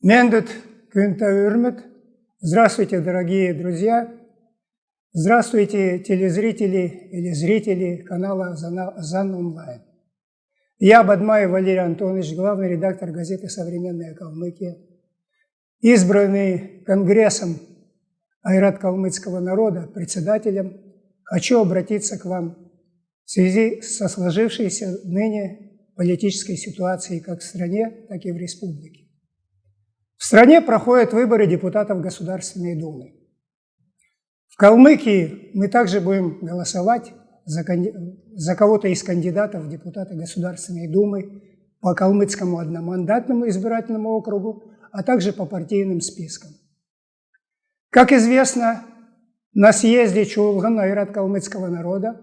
Мендет Кюнтаурмет. Здравствуйте, дорогие друзья. Здравствуйте, телезрители или зрители канала ЗАН Онлайн. Я Бадмаев Валерий Антонович, главный редактор газеты «Современная Калмыкия», избранный Конгрессом Айрат калмыцкого народа, председателем, хочу обратиться к вам в связи со сложившейся ныне политической ситуацией как в стране, так и в республике. В стране проходят выборы депутатов Государственной Думы. В Калмыкии мы также будем голосовать за, за кого-то из кандидатов в депутаты Государственной Думы по калмыцкому одномандатному избирательному округу, а также по партийным спискам. Как известно, на съезде Чулган Айрат калмыцкого народа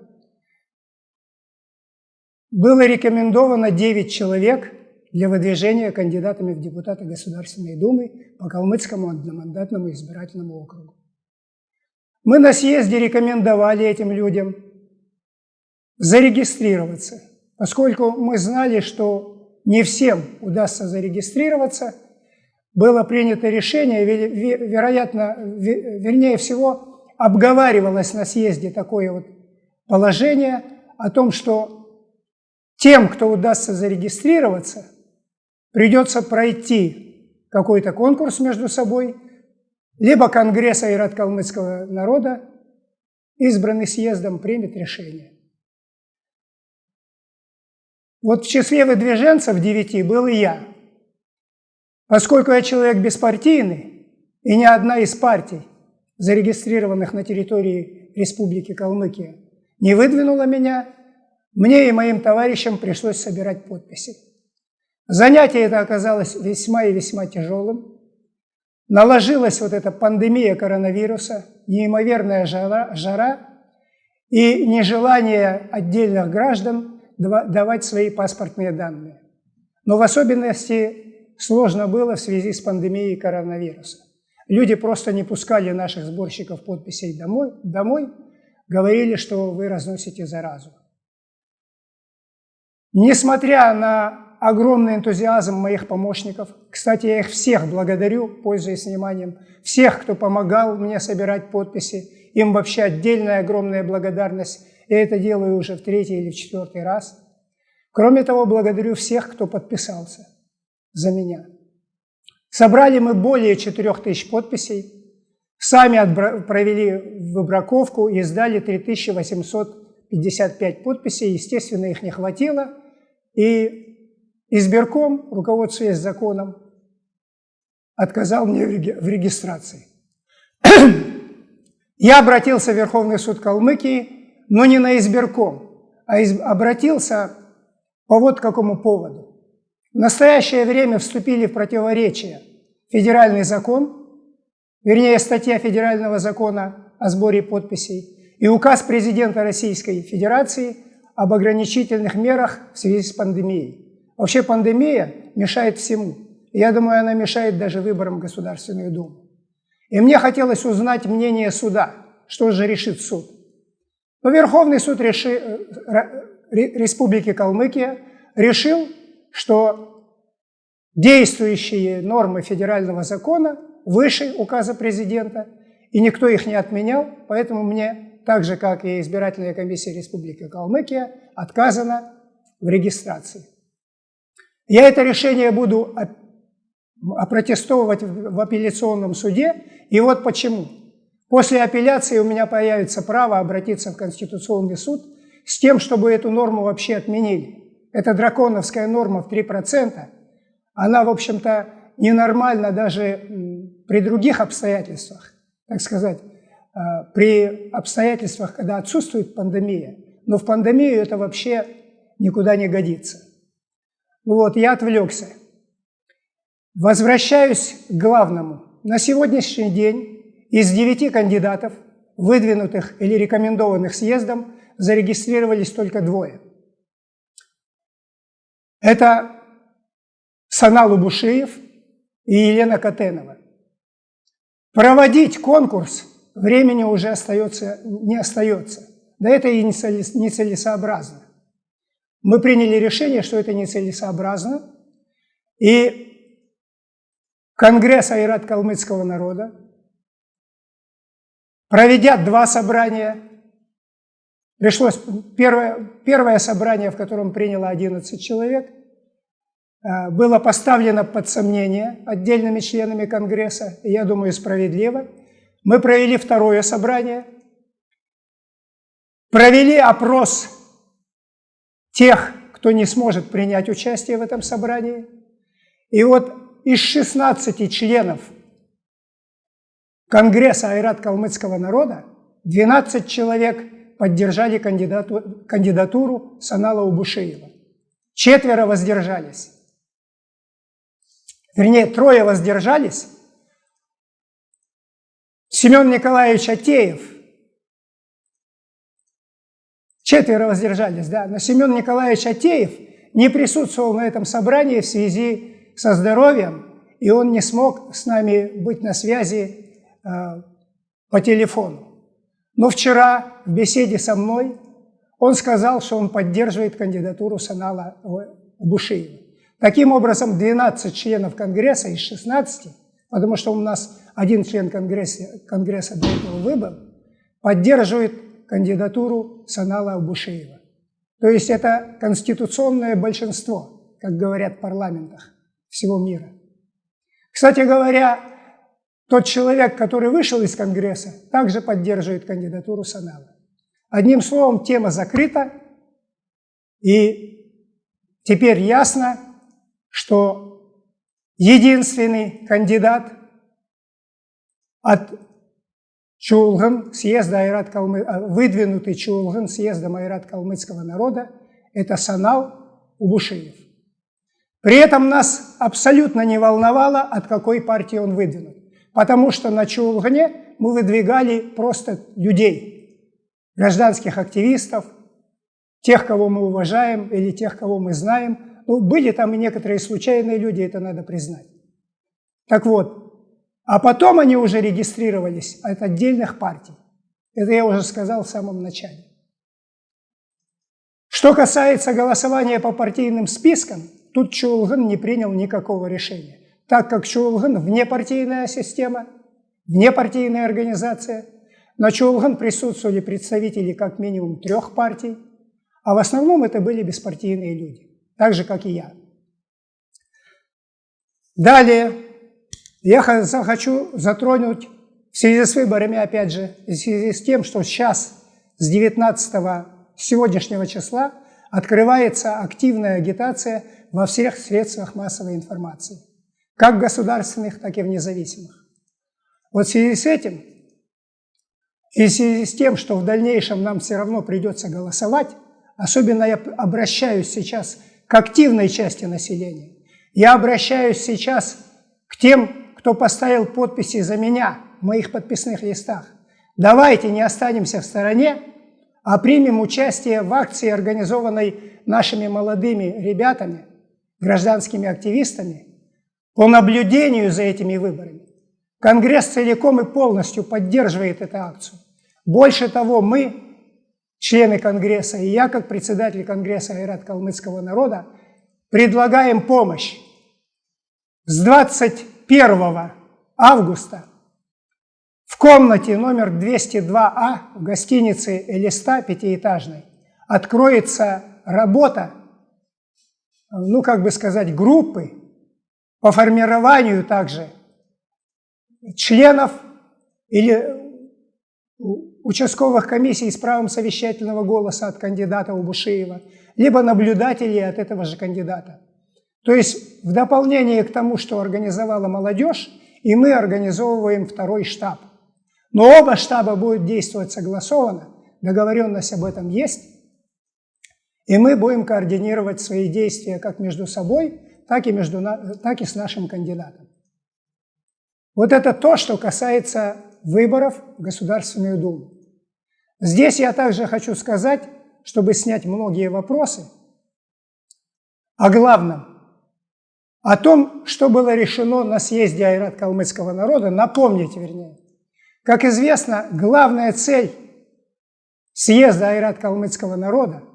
было рекомендовано 9 человек – для выдвижения кандидатами в депутаты Государственной Думы по Калмыцкому одномандатному избирательному округу. Мы на съезде рекомендовали этим людям зарегистрироваться, поскольку мы знали, что не всем удастся зарегистрироваться, было принято решение, вероятно, вернее всего, обговаривалось на съезде такое вот положение о том, что тем, кто удастся зарегистрироваться, придется пройти какой-то конкурс между собой, либо Конгресс Айрат-Калмыцкого народа, избранный съездом, примет решение. Вот в числе выдвиженцев девяти был и я. Поскольку я человек беспартийный, и ни одна из партий, зарегистрированных на территории Республики Калмыкия, не выдвинула меня, мне и моим товарищам пришлось собирать подписи. Занятие это оказалось весьма и весьма тяжелым. Наложилась вот эта пандемия коронавируса, неимоверная жара, жара и нежелание отдельных граждан давать свои паспортные данные. Но в особенности сложно было в связи с пандемией коронавируса. Люди просто не пускали наших сборщиков подписей домой, домой говорили, что вы разносите заразу. Несмотря на огромный энтузиазм моих помощников. Кстати, я их всех благодарю, пользуясь вниманием. Всех, кто помогал мне собирать подписи. Им вообще отдельная огромная благодарность. Я это делаю уже в третий или в четвертый раз. Кроме того, благодарю всех, кто подписался за меня. Собрали мы более 4000 подписей. Сами провели выбраковку и сдали 3855 подписей. Естественно, их не хватило. И Избирком, руководствуясь законом, отказал мне в регистрации. Я обратился в Верховный суд Калмыкии, но не на избирком, а обратился по вот какому поводу. В настоящее время вступили в противоречие федеральный закон, вернее, статья федерального закона о сборе подписей и указ президента Российской Федерации об ограничительных мерах в связи с пандемией. Вообще пандемия мешает всему. Я думаю, она мешает даже выборам Государственную Думу. И мне хотелось узнать мнение суда, что же решит суд. Но Верховный суд реши, э, Республики Калмыкия решил, что действующие нормы федерального закона выше указа президента, и никто их не отменял, поэтому мне, так же как и избирательная комиссия Республики Калмыкия, отказано в регистрации. Я это решение буду опротестовывать в апелляционном суде, и вот почему. После апелляции у меня появится право обратиться в Конституционный суд с тем, чтобы эту норму вообще отменили. Это драконовская норма в 3%. Она, в общем-то, ненормальна даже при других обстоятельствах, так сказать, а, при обстоятельствах, когда отсутствует пандемия. Но в пандемию это вообще никуда не годится. Вот, я отвлекся. Возвращаюсь к главному. На сегодняшний день из девяти кандидатов, выдвинутых или рекомендованных съездом, зарегистрировались только двое. Это Санал Убушиев и Елена Катенова. Проводить конкурс времени уже остается, не остается. Да это и нецелесообразно мы приняли решение, что это нецелесообразно, и Конгресс Айрат калмыцкого народа, проведя два собрания, пришлось первое, первое собрание, в котором приняло 11 человек, э, было поставлено под сомнение отдельными членами Конгресса, и я думаю, справедливо. Мы провели второе собрание, провели опрос тех, кто не сможет принять участие в этом собрании. И вот из 16 членов Конгресса Айрат калмыцкого народа 12 человек поддержали кандидату, кандидатуру Санала Убушиева. Четверо воздержались. Вернее, трое воздержались. Семен Николаевич Атеев. Четверо воздержались, да. Но Семен Николаевич Атеев не присутствовал на этом собрании в связи со здоровьем, и он не смог с нами быть на связи э, по телефону. Но вчера в беседе со мной он сказал, что он поддерживает кандидатуру Санала Бушиева. Таким образом, 12 членов Конгресса из 16, потому что у нас один член Конгресса, Конгресса до этого выбыл, поддерживает кандидатуру Санала Бушиева. То есть это конституционное большинство, как говорят в парламентах всего мира. Кстати говоря, тот человек, который вышел из Конгресса, также поддерживает кандидатуру Санала. Одним словом, тема закрыта, и теперь ясно, что единственный кандидат от Чулган, съезда Айрат Калмы, э, выдвинутый Чулган съездом Айрат Калмыцкого народа, это Санал Убушиев. При этом нас абсолютно не волновало, от какой партии он выдвинут. Потому что на Чулгане мы выдвигали просто людей, гражданских активистов, тех, кого мы уважаем или тех, кого мы знаем. Ну, были там и некоторые случайные люди, это надо признать. Так вот, а потом они уже регистрировались от отдельных партий. Это я уже сказал в самом начале. Что касается голосования по партийным спискам, Тут Чулган не принял никакого решения, так как Чулган внепартийная система, внепартийная организация. На Чулган присутствовали представители как минимум трех партий, а в основном это были беспартийные люди, так же, как и я. Далее я хочу затронуть в связи с выборами, опять же, в связи с тем, что сейчас, с 19 сегодняшнего числа, открывается активная агитация во всех средствах массовой информации, как государственных, так и в независимых. Вот в связи с этим и в связи с тем, что в дальнейшем нам все равно придется голосовать, особенно я обращаюсь сейчас к активной части населения, я обращаюсь сейчас к тем, кто поставил подписи за меня в моих подписных листах. Давайте не останемся в стороне, а примем участие в акции, организованной нашими молодыми ребятами – гражданскими активистами по наблюдению за этими выборами. Конгресс целиком и полностью поддерживает эту акцию. Больше того, мы, члены Конгресса, и я, как председатель Конгресса Айрат Калмыцкого народа, предлагаем помощь. С 21 августа в комнате номер 202А в гостинице «Элиста» пятиэтажной откроется работа ну, как бы сказать, группы по формированию также членов или участковых комиссий с правом совещательного голоса от кандидата Убушиева, либо наблюдателей от этого же кандидата. То есть в дополнение к тому, что организовала молодежь, и мы организовываем второй штаб. Но оба штаба будут действовать согласованно, договоренность об этом есть, и мы будем координировать свои действия как между собой, так и, между, так и с нашим кандидатом. Вот это то, что касается выборов в Государственную Думу. Здесь я также хочу сказать, чтобы снять многие вопросы, о главном, о том, что было решено на съезде Айрат калмыцкого народа, напомнить вернее. Как известно, главная цель съезда Айрат калмыцкого народа –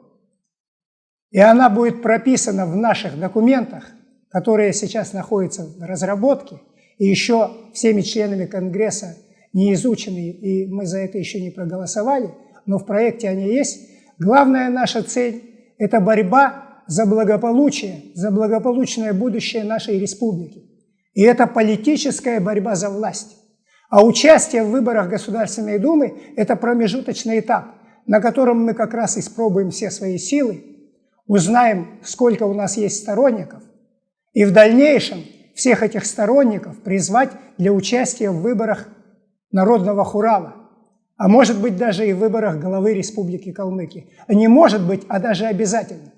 и она будет прописана в наших документах, которые сейчас находятся в разработке, и еще всеми членами Конгресса не изучены, и мы за это еще не проголосовали, но в проекте они есть. Главная наша цель – это борьба за благополучие, за благополучное будущее нашей республики. И это политическая борьба за власть. А участие в выборах Государственной Думы – это промежуточный этап, на котором мы как раз испробуем все свои силы, узнаем, сколько у нас есть сторонников, и в дальнейшем всех этих сторонников призвать для участия в выборах Народного Хурала, а может быть даже и в выборах главы Республики Калмыкия. Не может быть, а даже обязательно.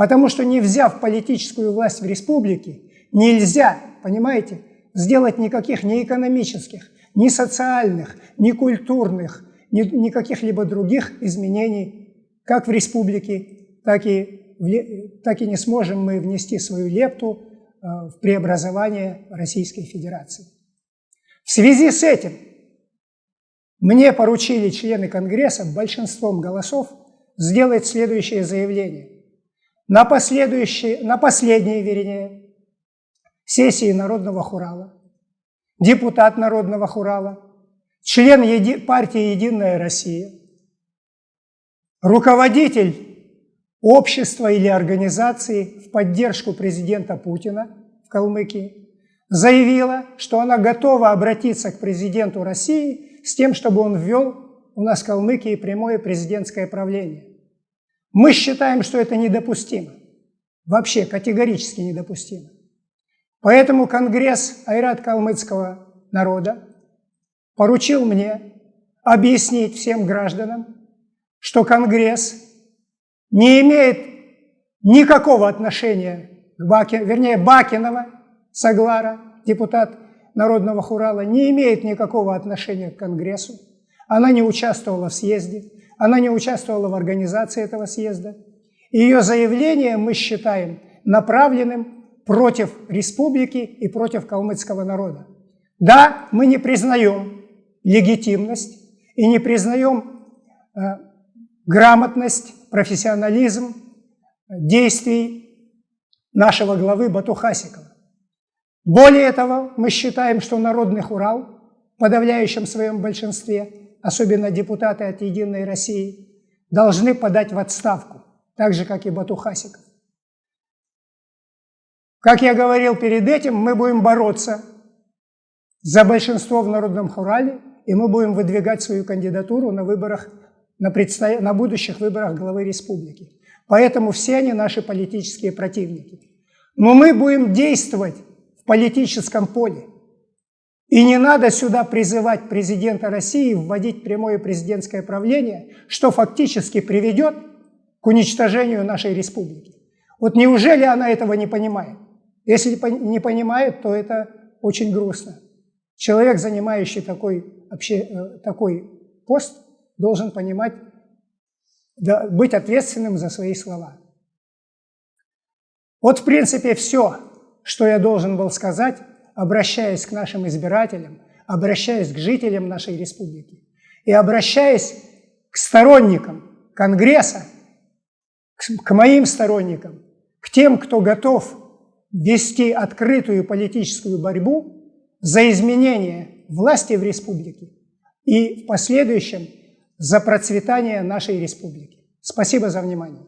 Потому что не взяв политическую власть в республике, нельзя, понимаете, сделать никаких ни экономических, ни социальных, ни культурных, ни, ни каких-либо других изменений, как в республике, так и, в, так и не сможем мы внести свою лепту э, в преобразование Российской Федерации. В связи с этим мне поручили члены Конгресса большинством голосов сделать следующее заявление. На, последующей, на последней, вернее, сессии Народного Хурала депутат Народного Хурала, член еди... партии «Единая Россия», руководитель общества или организации в поддержку президента Путина в Калмыкии, заявила, что она готова обратиться к президенту России с тем, чтобы он ввел у нас в Калмыкии прямое президентское правление. Мы считаем, что это недопустимо. Вообще категорически недопустимо. Поэтому Конгресс Айрат калмыцкого народа поручил мне объяснить всем гражданам, что Конгресс не имеет никакого отношения к Бакину, вернее, Бакинова, Саглара, депутат Народного Хурала, не имеет никакого отношения к Конгрессу. Она не участвовала в съезде, она не участвовала в организации этого съезда. Ее заявление мы считаем направленным против республики и против калмыцкого народа. Да, мы не признаем легитимность и не признаем э, грамотность, профессионализм действий нашего главы Батухасикова. Более того, мы считаем, что Народный Хурал в подавляющем своем большинстве, особенно депутаты от «Единой России», должны подать в отставку, так же, как и Батухасиков. Как я говорил перед этим, мы будем бороться за большинство в Народном Хурале, и мы будем выдвигать свою кандидатуру на выборах, на, предсто... на будущих выборах главы республики. Поэтому все они наши политические противники. Но мы будем действовать в политическом поле. И не надо сюда призывать президента России вводить прямое президентское правление, что фактически приведет к уничтожению нашей республики. Вот неужели она этого не понимает? Если не понимает, то это очень грустно. Человек, занимающий такой, вообще, э, такой пост, должен понимать, да, быть ответственным за свои слова. Вот, в принципе, все, что я должен был сказать, обращаясь к нашим избирателям, обращаясь к жителям нашей республики и обращаясь к сторонникам Конгресса, к моим сторонникам, к тем, кто готов вести открытую политическую борьбу за изменение власти в республике и в последующем за процветание нашей республики. Спасибо за внимание.